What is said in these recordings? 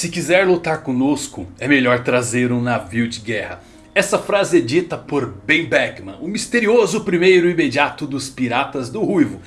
Se quiser lutar conosco, é melhor trazer um navio de guerra. Essa frase é dita por Ben Beckman, o misterioso primeiro imediato dos piratas do Ruivo.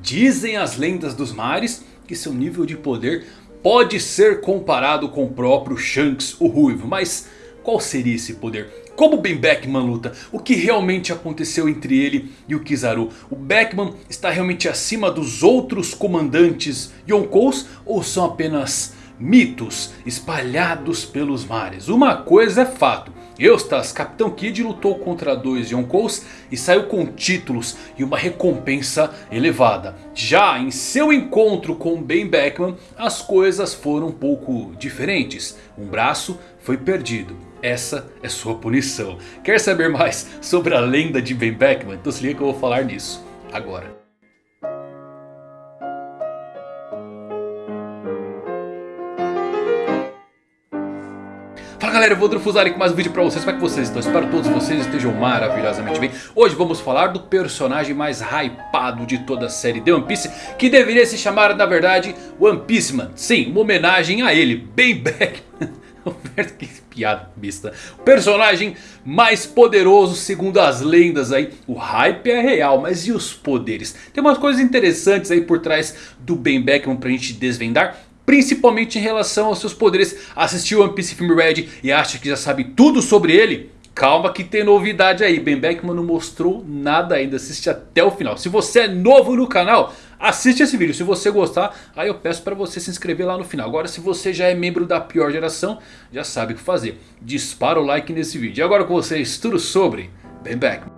Dizem as lendas dos mares que seu nível de poder pode ser comparado com o próprio Shanks o Ruivo. Mas qual seria esse poder? Como Ben Beckman luta? O que realmente aconteceu entre ele e o Kizaru? O Beckman está realmente acima dos outros comandantes Yonkous? Ou são apenas mitos espalhados pelos mares? Uma coisa é fato. Eustas, Capitão Kid lutou contra dois Yonkous e saiu com títulos e uma recompensa elevada. Já em seu encontro com Ben Beckman, as coisas foram um pouco diferentes. Um braço foi perdido. Essa é sua punição. Quer saber mais sobre a lenda de Ben Beckman? Então se liga que eu vou falar nisso agora. Galera, eu vou Drufuzari com mais um vídeo pra vocês, como é que vocês estão? Espero que todos vocês estejam maravilhosamente bem. Hoje vamos falar do personagem mais hypado de toda a série de One Piece Que deveria se chamar na verdade One Piece Man Sim, uma homenagem a ele, Ben Beckman que piada besta. O personagem mais poderoso segundo as lendas aí. O hype é real, mas e os poderes? Tem umas coisas interessantes aí por trás do Ben Beckman pra gente desvendar Principalmente em relação aos seus poderes. Assistiu One Piece Film Red e acha que já sabe tudo sobre ele? Calma que tem novidade aí. Ben Beckman não mostrou nada ainda. Assiste até o final. Se você é novo no canal, assiste esse vídeo. Se você gostar, aí eu peço para você se inscrever lá no final. Agora se você já é membro da pior geração, já sabe o que fazer. Dispara o like nesse vídeo. E agora com vocês tudo sobre Ben Beckman.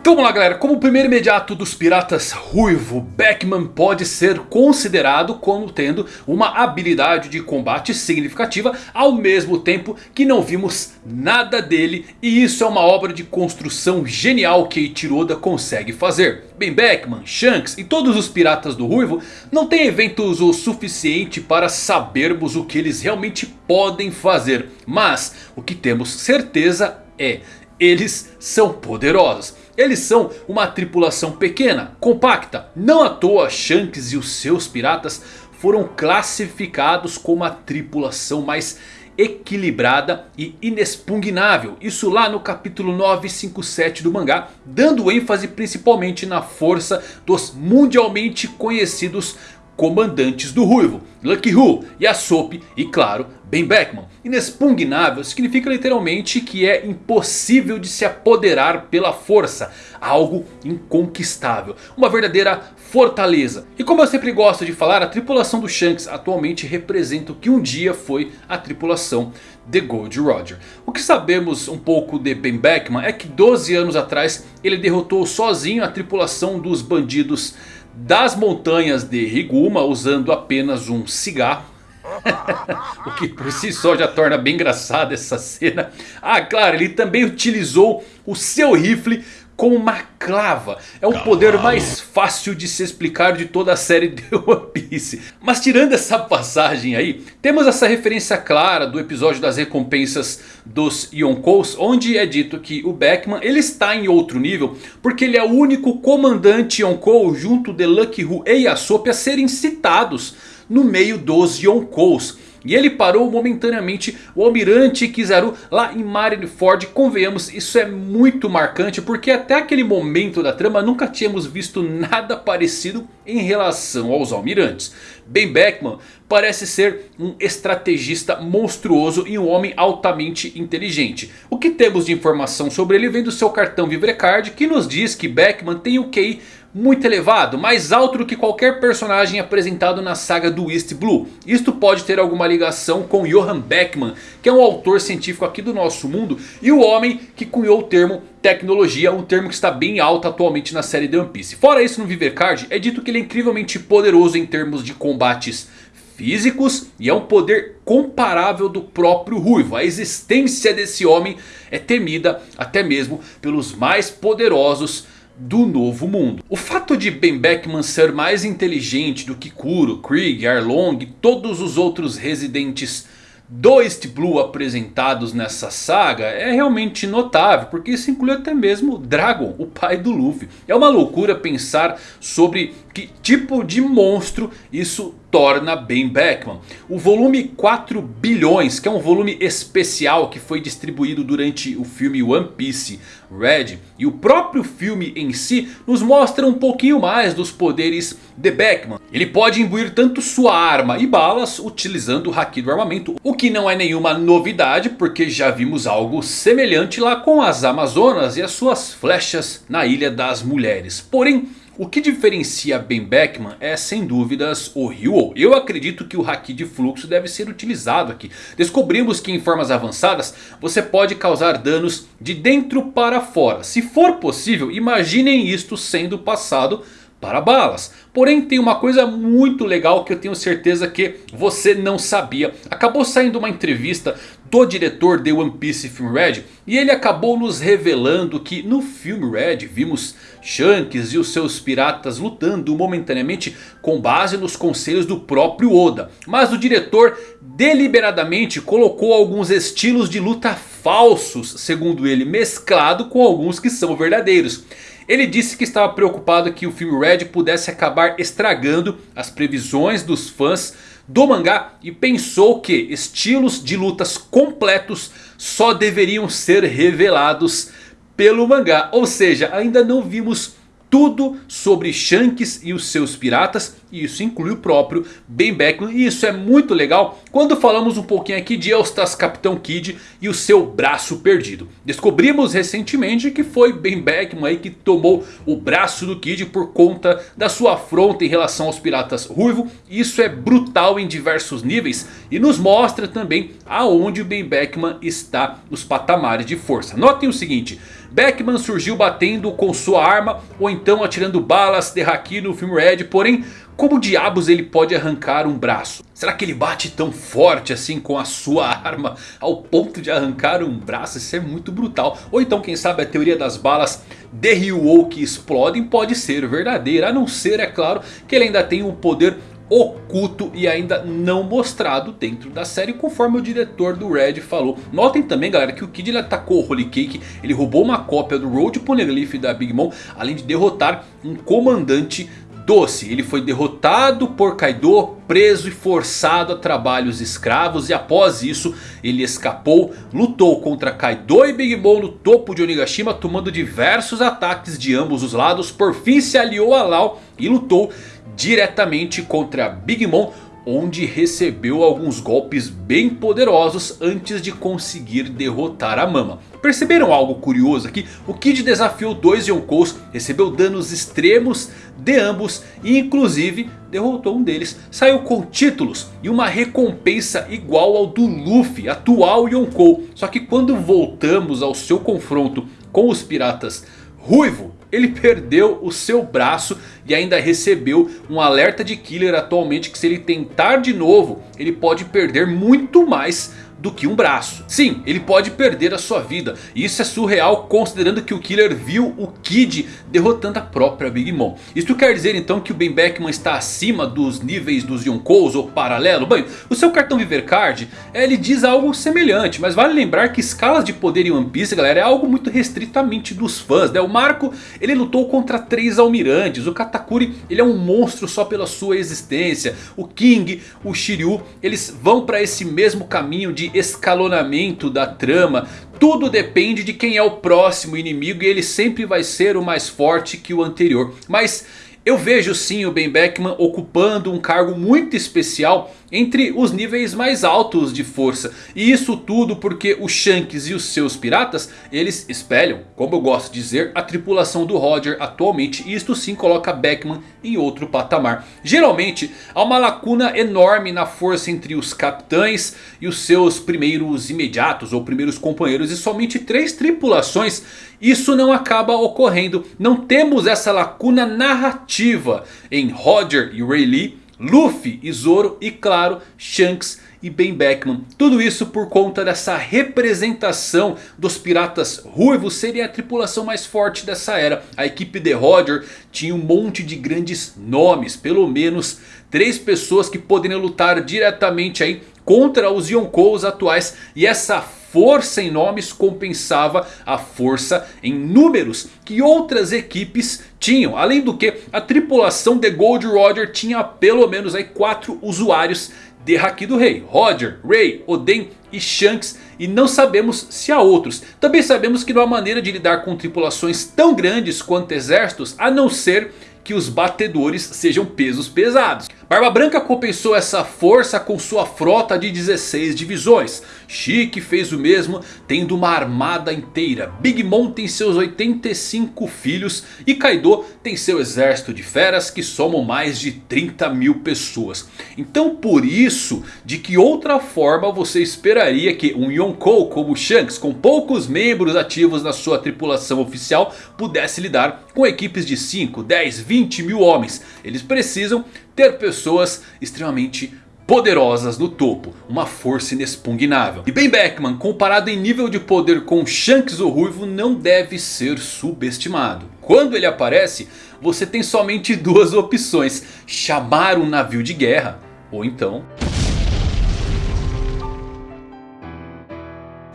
Então vamos lá galera, como o primeiro imediato dos piratas ruivo, Beckman pode ser considerado como tendo uma habilidade de combate significativa ao mesmo tempo que não vimos nada dele e isso é uma obra de construção genial que Eiichiro consegue fazer. Bem Beckman, Shanks e todos os piratas do ruivo não têm eventos o suficiente para sabermos o que eles realmente podem fazer. Mas o que temos certeza é eles são poderosos. Eles são uma tripulação pequena, compacta. Não à toa Shanks e os seus piratas foram classificados como a tripulação mais equilibrada e inexpugnável. Isso lá no capítulo 957 do mangá. Dando ênfase principalmente na força dos mundialmente conhecidos comandantes do Ruivo, Lucky Who, Yasop e claro, Ben Beckman. Inexpugnável significa literalmente que é impossível de se apoderar pela força, algo inconquistável, uma verdadeira fortaleza. E como eu sempre gosto de falar, a tripulação do Shanks atualmente representa o que um dia foi a tripulação de Gold Roger. O que sabemos um pouco de Ben Beckman é que 12 anos atrás ele derrotou sozinho a tripulação dos bandidos das montanhas de Riguma usando apenas um cigarro. o que por si só já torna bem engraçada essa cena. Ah, claro, ele também utilizou o seu rifle com uma clava. É o poder mais fácil de se explicar de toda a série de One Piece. Mas tirando essa passagem aí, temos essa referência clara do episódio das recompensas dos Yonkous. Onde é dito que o Beckman ele está em outro nível. Porque ele é o único comandante Yonkou junto de Lucky Hu e Yasop a serem citados no meio dos Yonkous. E ele parou momentaneamente o Almirante Kizaru lá em Marineford. Convenhamos, isso é muito marcante porque até aquele momento da trama nunca tínhamos visto nada parecido em relação aos Almirantes. Ben Beckman parece ser um estrategista monstruoso e um homem altamente inteligente. O que temos de informação sobre ele vem do seu cartão Vivrecard que nos diz que Beckman tem o QI muito elevado, mais alto do que qualquer personagem apresentado na saga do East Blue. Isto pode ter alguma ligação com Johann Beckman, que é um autor científico aqui do nosso mundo e o homem que cunhou o termo tecnologia, um termo que está bem alto atualmente na série The One Piece. Fora isso no Vivercard é dito que ele é incrivelmente poderoso em termos de combates físicos e é um poder comparável do próprio Ruivo. A existência desse homem é temida até mesmo pelos mais poderosos do novo mundo. O fato de Ben Beckman ser mais inteligente do que Kuro, Krieg, Arlong e todos os outros residentes do East Blue apresentados nessa saga é realmente notável, porque isso inclui até mesmo Dragon, o pai do Luffy. É uma loucura pensar sobre que tipo de monstro isso torna Ben Beckman. O volume 4 bilhões, que é um volume especial que foi distribuído durante o filme One Piece Red. E o próprio filme em si nos mostra um pouquinho mais dos poderes de Beckman. Ele pode imbuir tanto sua arma e balas utilizando o Haki do armamento. O que não é nenhuma novidade porque já vimos algo semelhante lá com as Amazonas e as suas flechas na Ilha das Mulheres. Porém... O que diferencia Ben Beckman é sem dúvidas o Ryu. Eu acredito que o Haki de fluxo deve ser utilizado aqui. Descobrimos que em formas avançadas você pode causar danos de dentro para fora. Se for possível, imaginem isto sendo passado para balas. Porém tem uma coisa muito legal que eu tenho certeza que você não sabia. Acabou saindo uma entrevista do diretor de One Piece Film Red. E ele acabou nos revelando que no filme Red vimos Shanks e os seus piratas lutando momentaneamente com base nos conselhos do próprio Oda. Mas o diretor deliberadamente colocou alguns estilos de luta falsos, segundo ele, mesclado com alguns que são verdadeiros. Ele disse que estava preocupado que o filme Red pudesse acabar estragando as previsões dos fãs do mangá. E pensou que estilos de lutas completos só deveriam ser revelados pelo mangá. Ou seja, ainda não vimos tudo sobre Shanks e os seus piratas. E isso inclui o próprio Ben Beckman. E isso é muito legal quando falamos um pouquinho aqui de Eustas Capitão Kid e o seu braço perdido. Descobrimos recentemente que foi Ben Beckman aí que tomou o braço do Kid por conta da sua afronta em relação aos piratas ruivo. Isso é brutal em diversos níveis e nos mostra também aonde o Ben Beckman está nos patamares de força. Notem o seguinte... Beckman surgiu batendo com sua arma ou então atirando balas de haki no filme Red. Porém, como diabos ele pode arrancar um braço? Será que ele bate tão forte assim com a sua arma ao ponto de arrancar um braço? Isso é muito brutal. Ou então quem sabe a teoria das balas de Ryu que explodem pode ser verdadeira. A não ser, é claro, que ele ainda tem um poder oculto e ainda não mostrado dentro da série, conforme o diretor do Red falou. Notem também, galera, que o Kid ele atacou o Holy Cake, ele roubou uma cópia do Road Poneglyph da Big Mom, além de derrotar um comandante doce. Ele foi derrotado por Kaido, preso e forçado a trabalhos escravos. E após isso ele escapou, lutou contra Kaido e Big Mom no topo de Onigashima. Tomando diversos ataques de ambos os lados. Por fim se aliou a Lau e lutou diretamente contra Big Mom onde recebeu alguns golpes bem poderosos antes de conseguir derrotar a Mama. Perceberam algo curioso aqui? O Kid desafiou dois Yonkous, recebeu danos extremos de ambos e inclusive derrotou um deles. Saiu com títulos e uma recompensa igual ao do Luffy, atual Yonkou. Só que quando voltamos ao seu confronto com os piratas Ruivo, ele perdeu o seu braço e ainda recebeu um alerta de killer atualmente que se ele tentar de novo ele pode perder muito mais do que um braço. Sim, ele pode perder a sua vida. E isso é surreal considerando que o Killer viu o Kid derrotando a própria Big Mom. Isso quer dizer então que o Ben Beckman está acima dos níveis dos Yonkous ou paralelo? Bem, o seu cartão Viver Card ele diz algo semelhante. Mas vale lembrar que escalas de poder em One Piece galera é algo muito restritamente dos fãs. Né? O Marco ele lutou contra três almirantes. O Katakuri ele é um monstro só pela sua existência. O King, o Shiryu eles vão para esse mesmo caminho de escalonamento da trama. Tudo depende de quem é o próximo inimigo e ele sempre vai ser o mais forte que o anterior. Mas eu vejo sim o Ben Beckman ocupando um cargo muito especial entre os níveis mais altos de força. E isso tudo porque o Shanks e os seus piratas, eles espelham, como eu gosto de dizer, a tripulação do Roger atualmente. E isto sim coloca Beckman em outro patamar. Geralmente há uma lacuna enorme na força entre os capitães e os seus primeiros imediatos ou primeiros companheiros. E somente três tripulações isso não acaba ocorrendo. Não temos essa lacuna narrativa em Roger e Rayleigh Luffy e Zoro e claro Shanks e Ben Beckman. Tudo isso por conta dessa representação dos piratas ruivos serem a tripulação mais forte dessa era. A equipe de Roger tinha um monte de grandes nomes, pelo menos três pessoas que poderiam lutar diretamente aí contra os Yonkous atuais. E essa força em nomes compensava a força em números que outras equipes tinham. Além do que a tripulação de Gold Roger tinha pelo menos aí 4 usuários de Haki do Rei. Roger, Ray, Oden e Shanks. E não sabemos se há outros. Também sabemos que não há maneira de lidar com tripulações tão grandes quanto exércitos. A não ser que os batedores sejam pesos pesados. Barba Branca compensou essa força com sua frota de 16 divisões. Chique fez o mesmo tendo uma armada inteira. Big Mom tem seus 85 filhos. E Kaido tem seu exército de feras que somam mais de 30 mil pessoas. Então por isso, de que outra forma você esperaria que um Yonkou como Shanks com poucos membros ativos na sua tripulação oficial pudesse lidar com equipes de 5, 10, 20 mil homens. Eles precisam ter pessoas extremamente poderosas no topo, uma força inexpugnável. E Ben Beckman, comparado em nível de poder com Shanks o Ruivo, não deve ser subestimado. Quando ele aparece, você tem somente duas opções, chamar um navio de guerra ou então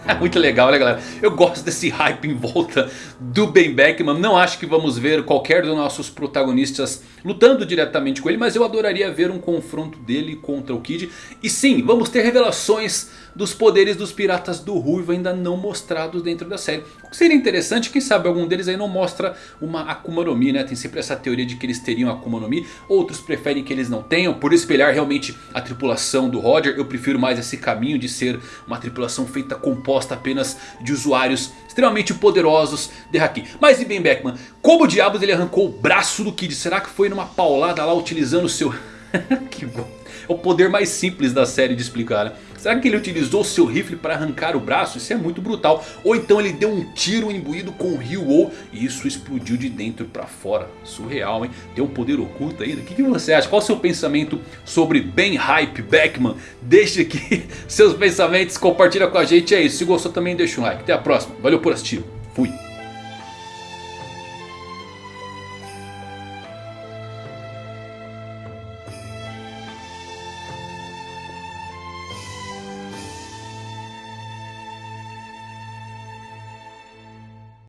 Muito legal né galera, eu gosto desse hype em volta do Ben Beckman, não acho que vamos ver qualquer dos nossos protagonistas lutando diretamente com ele, mas eu adoraria ver um confronto dele contra o Kid. E sim, vamos ter revelações dos poderes dos piratas do Ruivo ainda não mostrados dentro da série. O que seria interessante, quem sabe algum deles aí não mostra uma Akuma no Mi, né? Tem sempre essa teoria de que eles teriam Akuma no Mi, outros preferem que eles não tenham, por espelhar realmente a tripulação do Roger. Eu prefiro mais esse caminho de ser uma tripulação feita composta apenas de usuários extremamente poderosos de Haki. Mas e Ben Beckman, como diabos ele arrancou o braço do Kid? Será que foi numa paulada lá utilizando o seu... que bom. É o poder mais simples da série de explicar, né? Será que ele utilizou seu rifle para arrancar o braço? Isso é muito brutal. Ou então ele deu um tiro imbuído com o Ryu e isso explodiu de dentro para fora. Surreal, hein? Tem um poder oculto ainda. O que, que você acha? Qual o seu pensamento sobre Ben Hype Beckman? Deixe aqui seus pensamentos, compartilha com a gente. É isso. Se gostou também deixa um like. Até a próxima. Valeu por assistir. Fui.